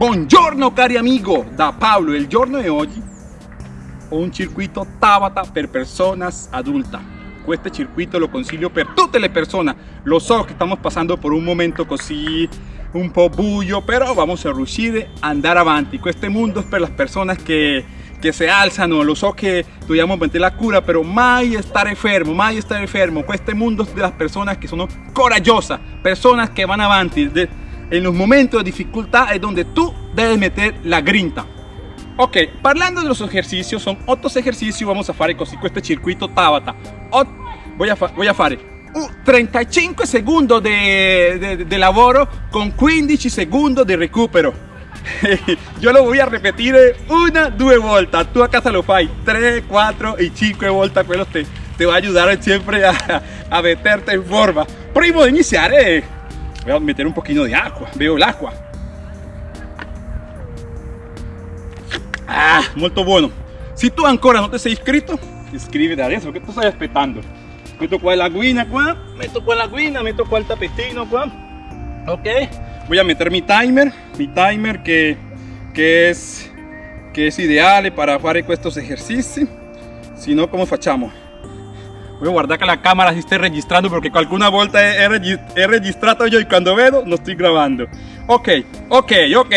Buongiorno cari amigo, da Paolo. Il giorno di oggi ho un circuito Tabata per personas adultas. Questo circuito lo consiglio per tutte le persone. Lo so che stiamo passando por un momento così un po' buio, però vamos a riuscire a andare avanti. Questo mondo è per le persone che, che si alzano. Lo so che dobbiamo mantenere la cura, però mai stare fermo, mai stare fermo. Questo mondo è delle persone che sono coraggiose, persone che vanno avanti. en los momentos de dificultad es donde tú debes meter la grinta. Ok, parlando de los ejercicios, son otros ejercicios, vamos a fare così este circuito Tabata. voy a, voy a fare 35 segundos de, de, lavoro con 15 segundos de recupero. Yo lo voy a repetir una, dos vueltas. Tú a casa lo fai 3, 4 y 5 vueltas. Quello te, te va a ayudar siempre a, a meterte en forma. Primo de iniciar, eh, voy a meter un poquito de agua veo el agua ah molto bueno. Si tú ancora no te sei inscrito iscriviti adesso che tu stai aspettando meto qua la guina qua meto qua la guina meto qua el tapetino qua ok voy a meter mi timer mi timer que, que es que es ideal para hacer estos ejercicios. Si no como facciamo voy a guardar que la cámara si esté registrando porque alguna vuelta he, he, registrado yo y cuando veo no estoy grabando. Ok ok ok.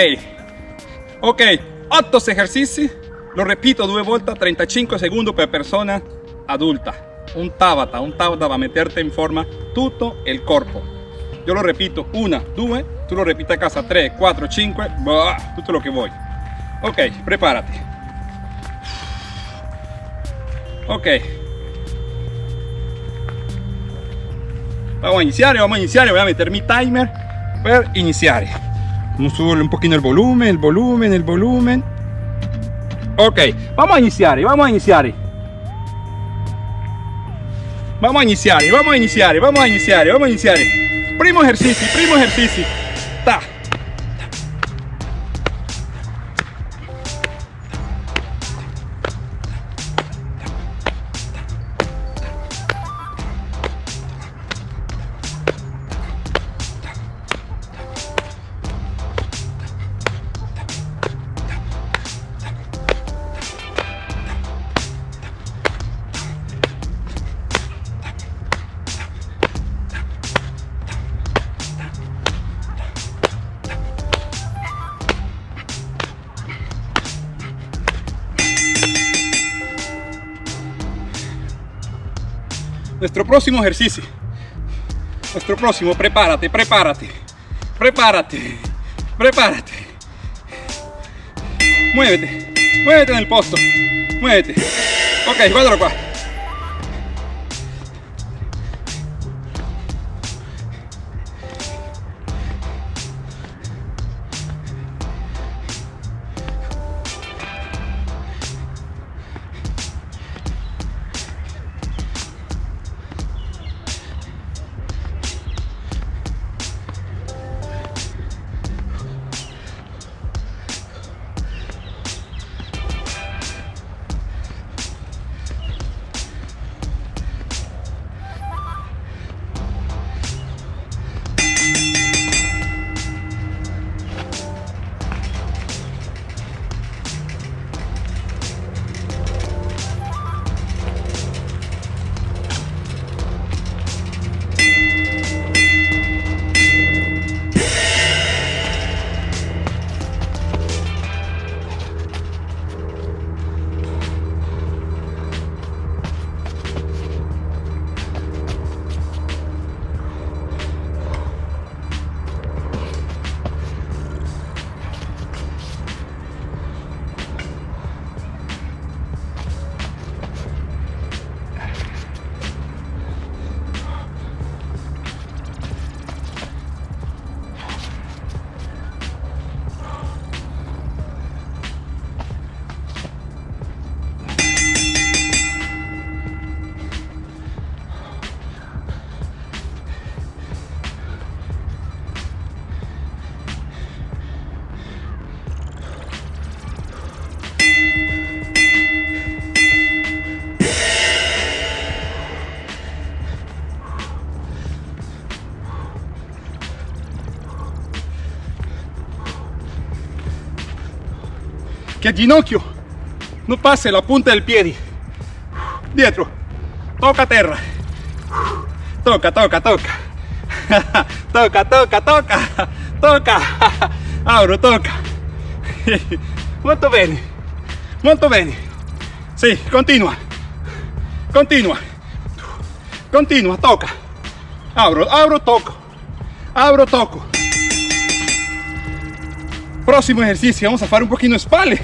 Ok 8 ejercicios. Lo repito dos vueltas 35 segundos por persona adulta. Un tabata un tabata va a meterte en forma todo el cuerpo yo lo repito una due tú lo repites a casa 3 4 5 todo lo que voy. Ok prepárate. Ok. Vamos a iniciar, vamos a iniciar, voy a meter mi timer para iniciar. Vamos a un poquito el volumen, el volumen, el volumen. Ok, vamos a iniciar, vamos a iniciar. Vamos a iniciar, vamos a iniciar, vamos a iniciar, vamos a iniciar. Primo ejercicio, primo ejercicio. Ta. Nuestro próximo ejercicio. Nuestro próximo prepárate prepárate. Prepárate prepárate. Muévete muévete en el posto. Muévete. Ok guárdalo acá che ginocchio no pase la punta del piede dietro. Tocca terra. Toca toca toca, toca toca toca. Toca, Auro toca, molto bene. Molto bene. Sì continua. Continua. Continua toca, Auro Auro toco, Auro toco. Próximo ejercicio, vamos a hacer un poquito de espalda.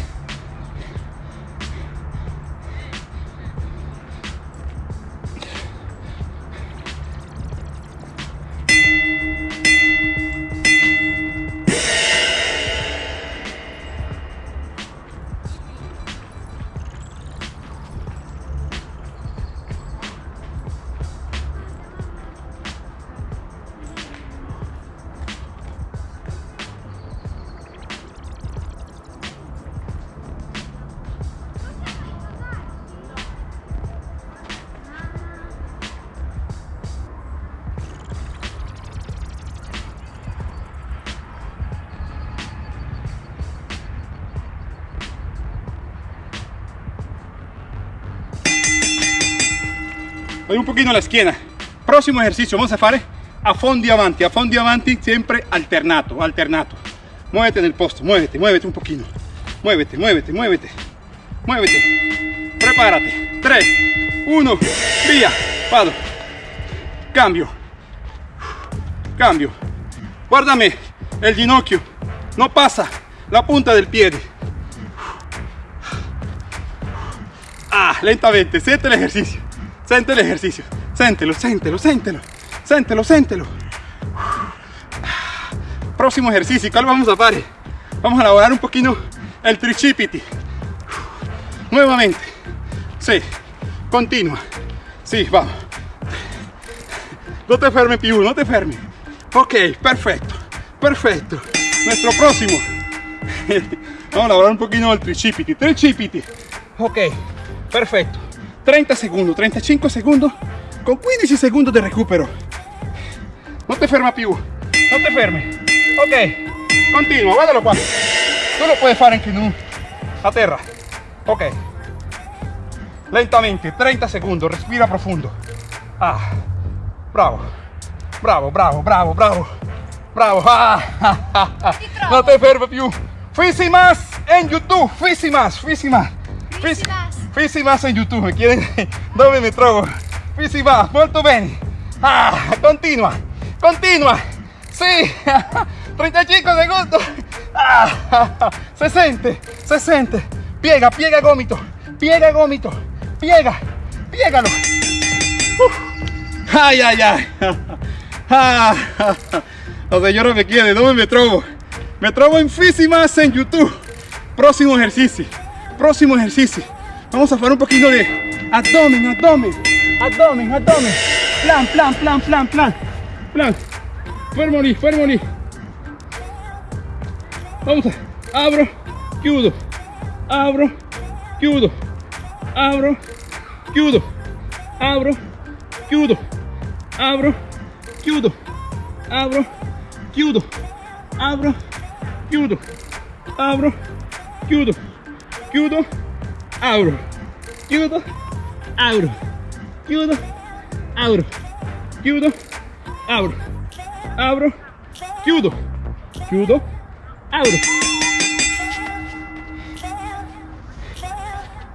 Un poquito la esquina. Próximo ejercicio, vamos a hacer a fondo avanti, a fondo avanti, siempre alternato, alternato. Muévete en el posto, muévete, muévete un poquito. Muévete, muévete, muévete, muévete. Prepárate. 3, 1, vía, vado. Cambio, cambio. Guárdame el ginocchio, no pasa la punta del pie. Ah, lentamente, siente el ejercicio. Siente el ejercicio. Séntelo, séntelo, séntelo. Séntelo, séntelo. Próximo ejercicio. ¿Cuál vamos a hacer? Vamos a elaborar un poquito el tricipiti. Nuevamente. Sí. Continua. Sí, vamos. No te fermes, più, no te fermes. Ok, perfecto. Perfecto. Nuestro próximo. Vamos a elaborar un poquito el tricipiti. Tricipiti. Ok, perfecto. 30 segundos, 35 segundos con 15 segundos de recupero. No te ferma più, no te fermes. Ok, continua, guardalo qua. Tú lo puedes hacer en no a terra. Ok. Lentamente, 30 segundos, respira profundo. Ah, bravo, bravo, bravo, bravo, bravo, bravo. Ah, no te fermes più. Fisi más en YouTube, fisi más, fisi más. Fisi más. Más en YouTube, me quieren dove me trovo? Fisi más, molto bene. Ah, continua, continua. Sí, 35 segundos. Ah, se siente, se siente. Piega, piega gomito, piega gomito, piega, piégalo. Ay, ay, ay. Ah, la señora me quiere, ¿dónde me trovo? Me trovo en Fisi más en YouTube. Próximo ejercicio, próximo ejercicio. Vamos a hacer un poquito de abdomen, abdomen, abdomen, abdomen. Plan, plan, plan, plan, plan. Plan. Fermoli, fermoli. Vamos a. Abro, chiudo. Abro, chiudo. Abro, chiudo. Abro, chiudo. Abro, chiudo. Abro, chiudo. Abro, chiudo. Abro, chiudo. Chiudo abro, chiudo, abro, chiudo, abro, chiudo, abro, abro, chiudo, chiudo, abro.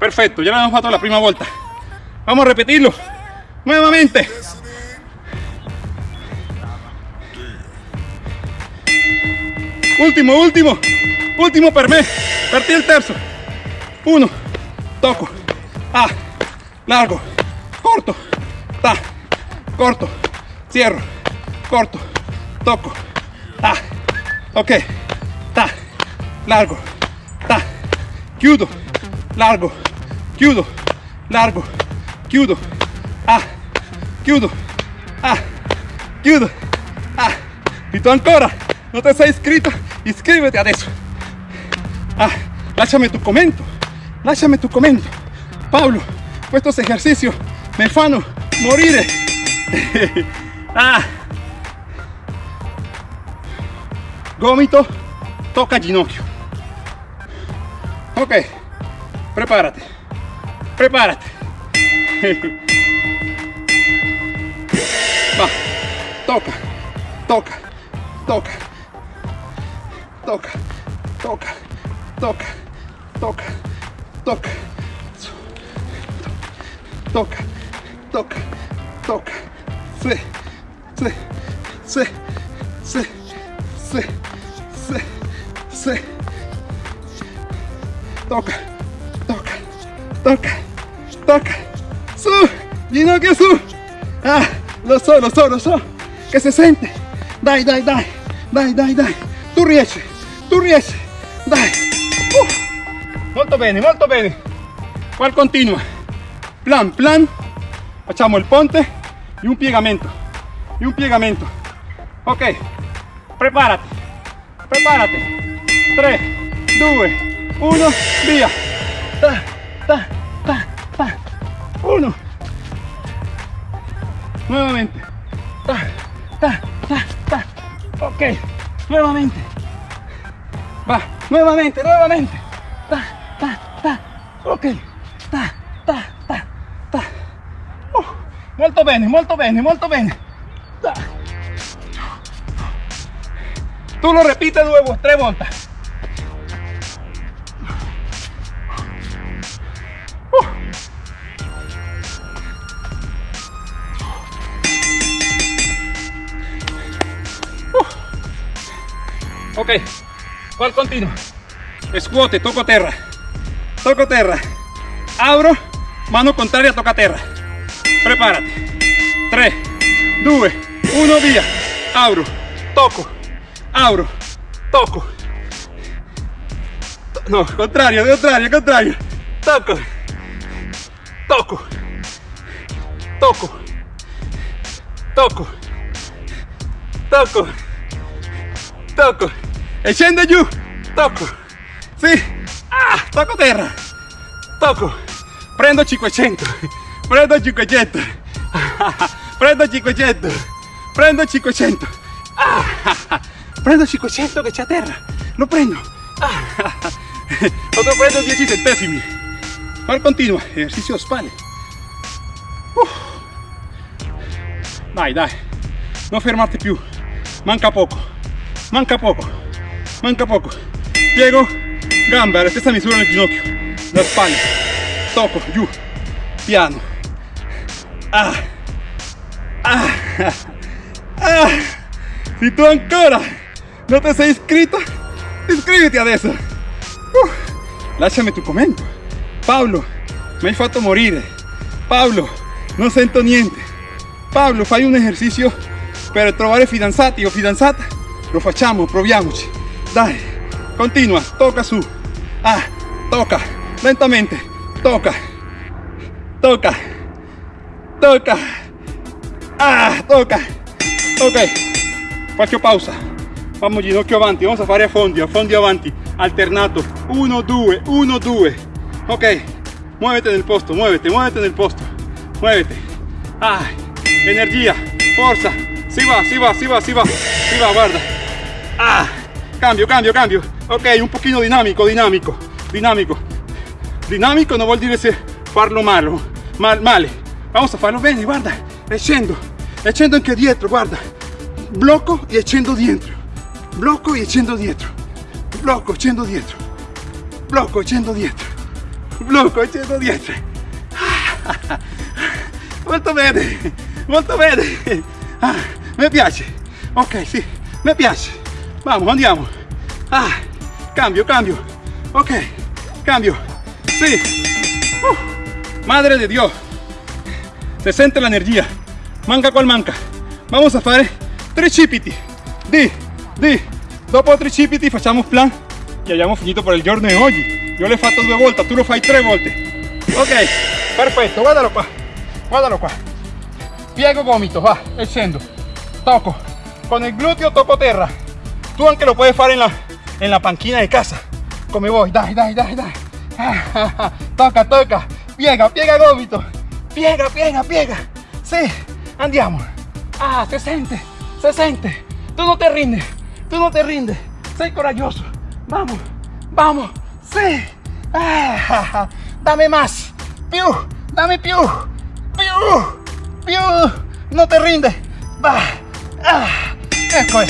Perfecto, ya hemos pasado la primera vuelta. Vamos a repetirlo. Nuevamente. Último, último, último per me, partí el terzo. Uno, toco, ah, largo, corto, ta, corto, cierro, corto, toco, ah, ok, ta, largo, ta, chiudo, largo, chiudo, largo, chiudo, ah, chiudo, ah, chiudo, ah, y tú ancora no te sei iscrito, iscríbete adesso. Ah, lasciami tu commento lasciami tu commento. Pablo, estos ejercicios me fanno morire. ah. Gomito, toca ginocchio. Ok, prepárate, prepárate. Va, toca, toca, toca, toca, toca, toca, toca, toca, toca, toca, toca, sí, sí, sí, sí, sí, sí, sí, toca, toca, toca, toca, su, Gino che su, ah, lo so, lo so, lo so, che si sente, dai, dai, dai, dai, dai, dai, tu riesci, tu riesci, dai, uh. molto bene, molto bene, qual continua, plan, plan, facciamo il ponte e un piegamento, e un piegamento, ok, preparati, preparati, 3, 2, 1, via, ta, ta, ta, ta, 1, nuevamente, ta, ta, ta, ta, ok, nuevamente, va, nuevamente, nuevamente, ta, ta, ta, ok, Molto bene, molto bene, molto bene. Tú lo repites de nuevo, tres vueltas. Ok, ¿cuál continuo? Escuote, toco tierra, toco tierra, abro, mano contraria, toca tierra. Prepárate. 3, 2, 1, via. Abro, tocco, abro, tocco. No, contrario, contrario, contrario. Tocco, tocco, tocco, tocco, tocco, tocco. E scende giù, tocco. Ah, tocco terra, tocco. Prendo 500, prendo 500, prendo 500, prendo 500. Ah, prendo 500 che c'è a terra, lo prendo. Otro prendo 10 centesimi. Ahora continua, ejercicio spalle. Uh. Dai, dai, non fermarti più, manca poco, manca poco, manca poco. Piego, gamba, la stessa misura nel ginocchio, la spalla, tocco, giù, piano. Ah, ah, ah. Si tu ancora non ti sei iscritto, iscriviti adesso. Uh, lasciami tu commento. Paolo, mi hai fatto morire. Paolo, non sento niente. Paolo, fai un esercizio per trovare fidanzati o fidanzata? Lo facciamo, proviamoci. Dai, continua, tocca su. Ah, tocca, lentamente, tocca, tocca, tocca. Ah, tocca. Ok, faccio pausa. Vamos ginocchio avanti, vamos a fare a fondi, a fondi avanti, alternato. 1, 2, 1, 2. Ok, muévete en el posto, muévete, muévete en el posto. Muévete. Ah, energía, fuerza. Si va, si va, si va, si va. Si va, guarda. Ah, cambio, cambio, cambio. Ok, un pochino dinámico, dinámico, dinámico. Dinámico no vuol dire se farlo malo, mal, male. Vamos a farlo bene, guarda. E scendo, e scendo anche dietro, guarda. Blocco e scendo dietro. Blocco e scendo dietro. Blocco, scendo dietro. Blocco, scendo dietro. Blocco, scendo dietro. Molto bene, molto bene. Ah, mi piace. Ok, sì, mi piace. Vamos, andiamo. Ah, cambio, cambio. Ok, cambio. Sí. Uh, madre de Dios. Se la energía. Manca cual manca. Vamos a fare tricipiti. Di, di. Dopo tricipiti facciamo plan e abbiamo finito per il giorno di oggi. Io l'ho fatto due volte, tu lo fai tre volte. Ok, perfetto, guardalo qua. Guardalo qua. Piego gomito, va, e. Tocco. Con il gluteo tocco terra. Tu anche lo puoi fare en la, en la panchina de casa. Come vuoi, dai, dai, dai, dai. Toca, toca. Piega, piega gomito. Piega, piega, piega. Sí, andiamo. Ah, se sente, se sente. Tú no te rindes, tú no te rindes. Sei coraggioso. Vamos, vamos. Sí. Ah, dame más. Più, dame più. Più, più. No te rinde. Va. Ah, ecco è.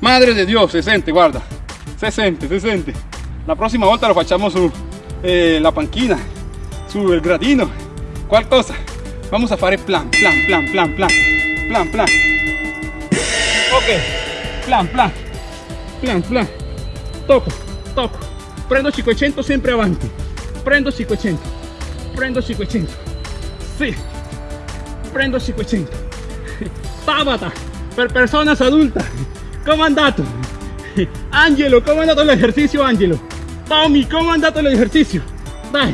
Madre de Dios, se sente, guarda. Se sente, se sente. La próxima volta lo facciamo su eh, la panchina, su el gradino, qualcosa. Vamos a fare plan, plan, plan, plan, plan, plan, plan. Ok, plan, plan, plan, plan. Toco, toco. Prendo 500 sempre avanti. Prendo 500. Prendo 500. Sì. Prendo 500. Tabata per personas adultas. ¿Cómo? Angelo, ¿cómo andato l'esercizio Angelo? Tommy, ¿cómo è andato l'esercizio? Dai,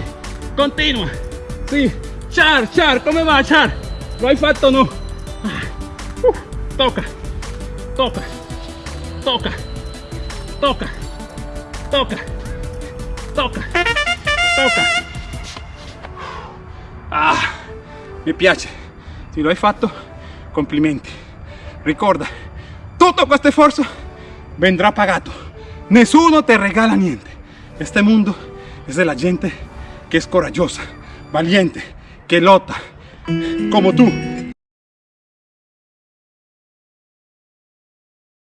continua. Sì. Char, Char, come va Char? Lo hai fatto o no? Ah, uh, tocca, tocca, tocca, tocca, tocca, tocca, tocca. Ah, mi piace. Se lo hai fatto, complimenti. Ricorda, tutto questo sforzo vendrá pagato. Nessuno te regala niente. Este mundo es de la gente que es corajosa, valiente, que lota, como tú.